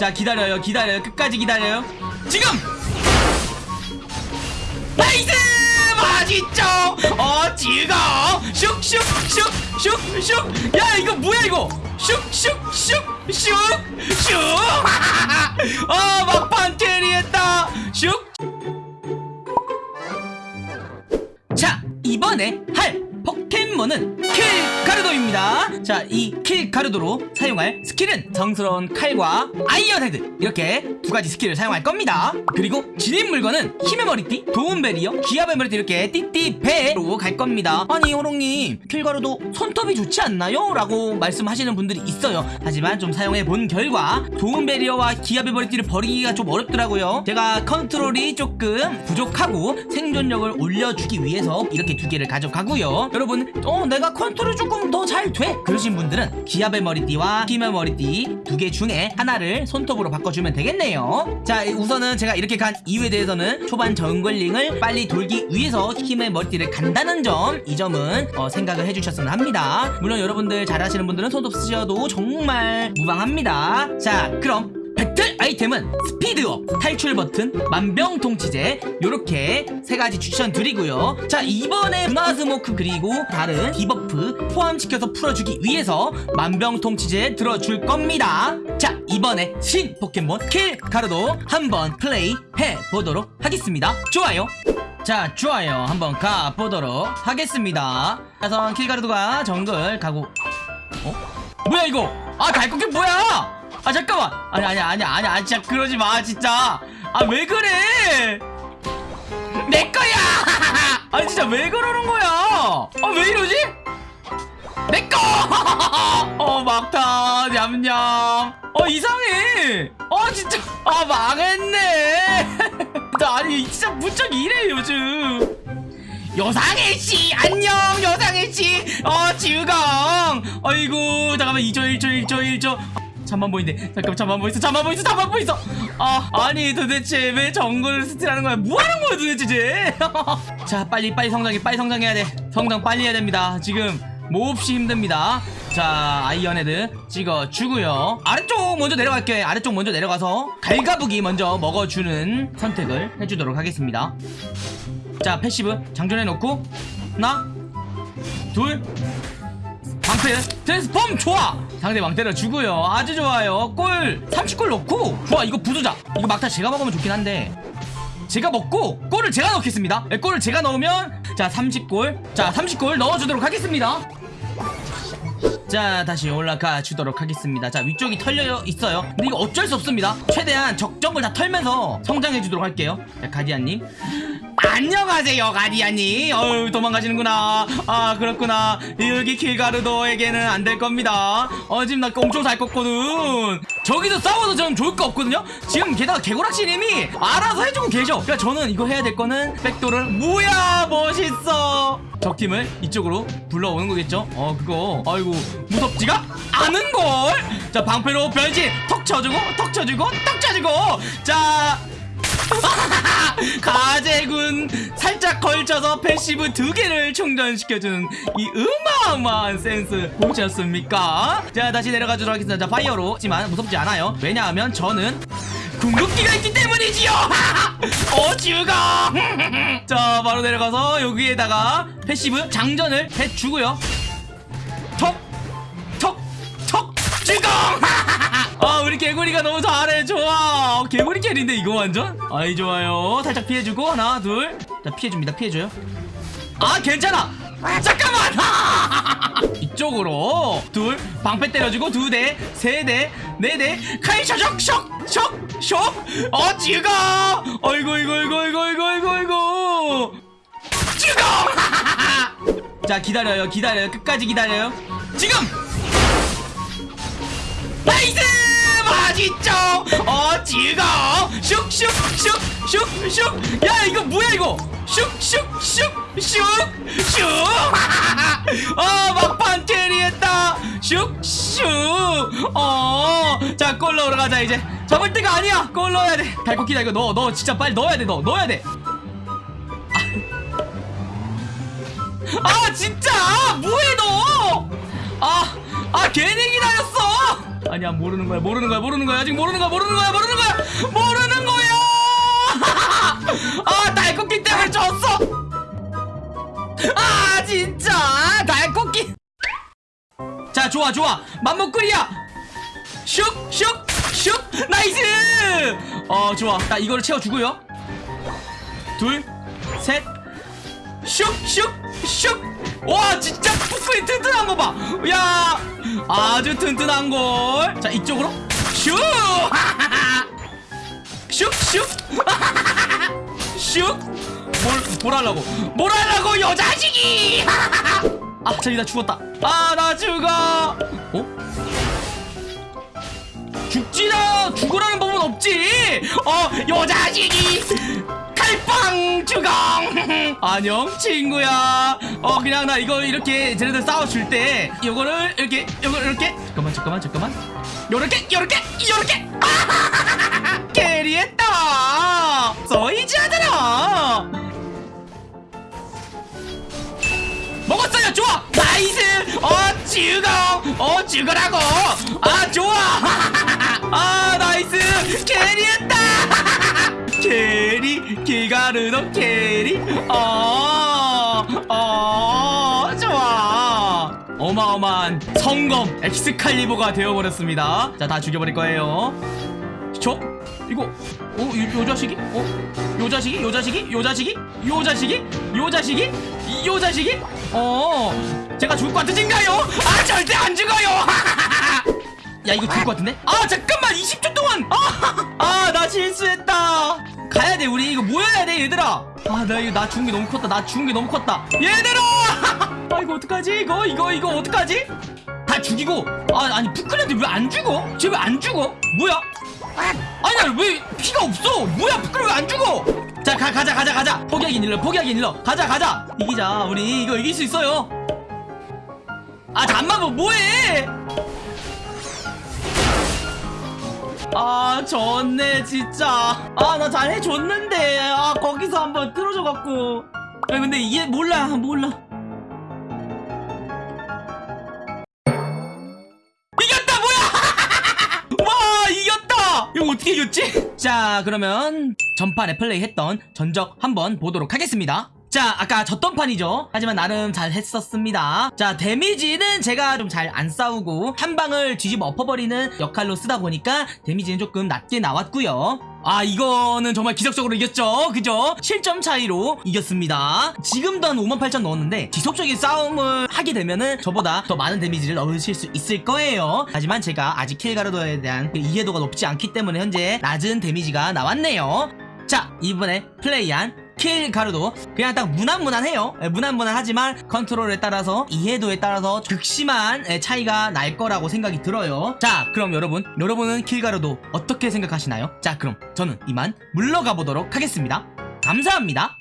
자 기다려요 기다려요. 끝까지 기다려요. 지금! 나이스! 맛있죠? 어 즐거워 슉슉슉슉슉. 야 이거 뭐야 이거? 슉슉슉슉슉. 어 막판 캐리했다. 슉. 자, 이번에 할 포켓몬은 킬가르도입니다. 자, 이 킬가르도로 사용할 스킬은 성스러운 칼과 아이언 헤드 이렇게 두 가지 스킬을 사용할 겁니다. 그리고 지닌 물건은 힘의 머리띠, 도움 배리어, 기압의 머리띠 이렇게 띠띠 배로 갈 겁니다. 아니, 호롱님, 킬가르도 손톱이 좋지 않나요? 라고 말씀하시는 분들이 있어요. 하지만 좀 사용해 본 결과 도움 배리어와 기압의 머리띠를 버리기가 좀 어렵더라고요. 제가 컨트롤이 조금 부족하고 생존력을 올려주기 위해서 이렇게 두 개를 가져가고요. 여러분, 어, 내가 컨트롤 조금 더 잘 돼. 그러신 분들은 기압의 머리띠와 힘의 머리띠 두 개 중에 하나를 손톱으로 바꿔주면 되겠네요. 자, 우선은 제가 이렇게 간 이유에 대해서는 초반 정글링을 빨리 돌기 위해서 힘의 머리띠를 간다는 점, 이 점은 어, 생각을 해주셨으면 합니다. 물론 여러분들 잘하시는 분들은 손톱 쓰셔도 정말 무방합니다. 자, 그럼 배틀 아이템은 스피드업, 탈출 버튼, 만병통치제 요렇게 세 가지 추천드리고요. 자 이번에 문화스모크 그리고 다른 debuff 포함시켜서 풀어주기 위해서 만병통치제 들어줄 겁니다. 자 이번에 신 포켓몬 킬가르도 한번 플레이 해보도록 하겠습니다. 좋아요. 자 좋아요. 한번 가보도록 하겠습니다. 자선 킬가르도가 정글 가고 어? 뭐야 이거? 아 갈고기 뭐야 아 잠깐만. 아니 아니 아니 아니 아니 진짜 그러지 마 진짜. 아 왜 그래? 내 거야! 아니 진짜 왜 그러는 거야? 아왜 이러지? 내꺼 어 막타. 냠냠. 어 이상해. 어 진짜. 아 망했네. 나 아니 진짜 무척 이래 요즘. 여상해 씨. 안녕 여상해 씨어 지우강. 아이고 잠깐만. 2초 1초 1초 1초 잠만 보이는데 잠깐 잠만 보이어 잠만 보이어 잠만 보이어. 아 아니 도대체 왜 정글 스틸하는 거야? 뭐 하는 거야 도대체 쟤? 자 빨리 빨리 성장해 빨리 성장해야 돼. 성장 빨리 해야 됩니다. 지금 몹시 힘듭니다. 자 아이언헤드 찍어주고요. 아래쪽 먼저 내려갈게. 아래쪽 먼저 내려가서 갈가부기 먼저 먹어주는 선택을 해주도록 하겠습니다. 자 passive 장전해 놓고 하나 둘 방패. 트랜스폼 좋아. 상대방 때려주고요. 아주 좋아요. 골 30골 넣고. 좋아. 이거 부수자. 이거 막타 제가 먹으면 좋긴 한데. 제가 먹고 골을 제가 넣겠습니다. 네, 골을 제가 넣으면 자 30골. 자 30골 넣어주도록 하겠습니다. 자 다시 올라가 주도록 하겠습니다. 자 위쪽이 털려 있어요. 근데 이거 어쩔 수 없습니다. 최대한 적정을 다 털면서 성장해 주도록 할게요. 자 가디안님 안녕하세요 가디안님 어유 도망가시는구나. 아 그렇구나. 여기 킬가르도에게는 안 될 겁니다. 어 지금 나 엄청 살 껐거든. 저기서 싸워도 저는 좋을 거 없거든요? 지금 게다가 개고락시님이 알아서 해주고 계셔. 그러니까 저는 이거 해야 될 거는 백도를. 뭐야 멋있어. 적팀을 이쪽으로 불러오는 거겠죠? 어 그거. 아이고 무섭지가 않은걸. 자 방패로 변신 턱 쳐주고 턱 쳐주고 턱 쳐주고. 자 가재군 살짝 걸쳐서 passive 두 개를 충전시켜주는 이 어마어마한 센스 보셨습니까? 자 다시 내려가도록 하겠습니다. 자 파이어로. 하지만 무섭지 않아요. 왜냐하면 저는 궁극기가 있기 때문이지요! 어 죽어 자 바로 내려가서 여기에다가 passive 장전을 해주고요. 톡 톡 톡! 죽어 개구리가 너무 잘해 좋아. 어, 개구리 캐리인데 이거 완전? 아이 좋아요. 살짝 피해주고 하나 둘자 피해줍니다. 피해줘요. 아 괜찮아. 잠깐만. 이쪽으로. 둘. 방패 때려주고 두 대 세 대 네대. 카이샤 쇽쇽쇽쇽어 죽어. 어이구 이구 이구 이구 이구 이구 이구. 죽어. 자 기다려요. 기다려요. 끝까지 기다려요. 지금. nice 맛있죠? 어 즐거워 슉슉슉슉슉. 야 이거 뭐야 이거? 슉슉슉슉슉. 어 막판 carry했다. 슉슉. 어자 골 넣으러 가자 이제. 잡을 때가 아니야. 골 넣어야 돼. 달코키다 이거 넣어 넣어. 진짜 빨리 넣어야 돼너 넣어야 돼. 아 진짜? 뭐해 너? 아, 아 괜히 기다렸어 아니야 모르는 거야 모르는 거야 모르는 거야. 아직 모르는 거야 모르는 거야 모르는 거야. 모르는 거야! 아 날꽃기 때문에 졌어! 아 진짜! 날꽃기 자 좋아 좋아. 맘먹구리야! 슉슉슉. 나이스! 어 좋아. 자 이거를 채워주고요. 둘셋. 슉슉슉. 와 진짜 푸크리 튼튼한 거봐야 아주 튼튼한 걸 자 이쪽으로. 슉 슉슉 슉 뭘, 뭘 하려고? 뭘 하려고 여자식이! 아 저기 나 죽었다. 아 나 죽어! 어? 죽지나? 죽으라는 법은 없지! 어 여자식이! 칼 빵 주공 안녕 친구야. 어 그냥 나 이거 이렇게 쟤네들 싸워줄 때 이거를 이렇게 이거 이렇게. 잠깐만 잠깐만 잠깐만. 요렇게 요렇게 요렇게. 캐리했다 서이즈하더라 먹었어요 좋아. 나이스. 어 죽어 어 죽으라고. 아 좋아. 아 나이스. 캐리했다 carry 킬가르도 carry 어 어 좋아 어마어마한 성검 엑스칼리버가 되어버렸습니다 자 다 죽여버릴 거예요 저 이거 어? 요, 요 자식이? 어? 요 자식이? 요 자식이? 요 자식이? 요 자식이? 요 자식이? 요 자식이? 어 제가 죽을 것 같으신가요? 아 절대 안 죽어요 야 이거 죽을 것 같은데? 아 잠깐만 20초 동안 아나 실수했다 가야 돼 우리 얘들아! 아 나 이거 나 죽은 게 너무 컸다. 나 죽은 게 너무 컸다. 얘들아! 아 이거 어떡하지 이거? 이거 이거 어떡하지? 다 죽이고. 아 아니 푸클랜드 왜 안 죽어? 쟤 왜 안 죽어? 뭐야? 아니야 왜 피가 없어? 뭐야 푸클 왜안 죽어? 자 가, 가자 가자 가자. 포기하긴 일러 포기하긴 일러. 가자 가자. 이기자 우리. 이거 이길 수 있어요. 아 잠만 뭐 뭐해 아 졌네 진짜. 아 나 잘해줬는데. 아 거기서 한번 틀어줘 갖고. 아 근데 이게 몰라 몰라. 이겼다 뭐야! 와 이겼다! 이거 어떻게 이겼지? 자 그러면 전판에 플레이했던 전적 한번 보도록 하겠습니다 자 아까 졌던 판이죠. 하지만 나름 잘 했었습니다. 자 데미지는 제가 좀 잘 안 싸우고 한 방을 뒤집어 엎어버리는 역할로 쓰다 보니까 데미지는 조금 낮게 나왔고요. 아 이거는 정말 기적적으로 이겼죠? 그죠? 7점 차이로 이겼습니다. 지금도 한 5만 8천 넣었는데 지속적인 싸움을 하게 되면은 저보다 더 많은 데미지를 넣으실 수 있을 거예요. 하지만 제가 아직 킬가르도에 대한 그 이해도가 높지 않기 때문에 현재 낮은 데미지가 나왔네요. 자 이번에 플레이한 킬가르도 그냥 딱 무난무난해요. 예, 무난무난하지만 컨트롤에 따라서 이해도에 따라서 극심한 예, 차이가 날 거라고 생각이 들어요. 자 그럼 여러분 여러분은 킬가르도 어떻게 생각하시나요? 자 그럼 저는 이만 물러가 보도록 하겠습니다. 감사합니다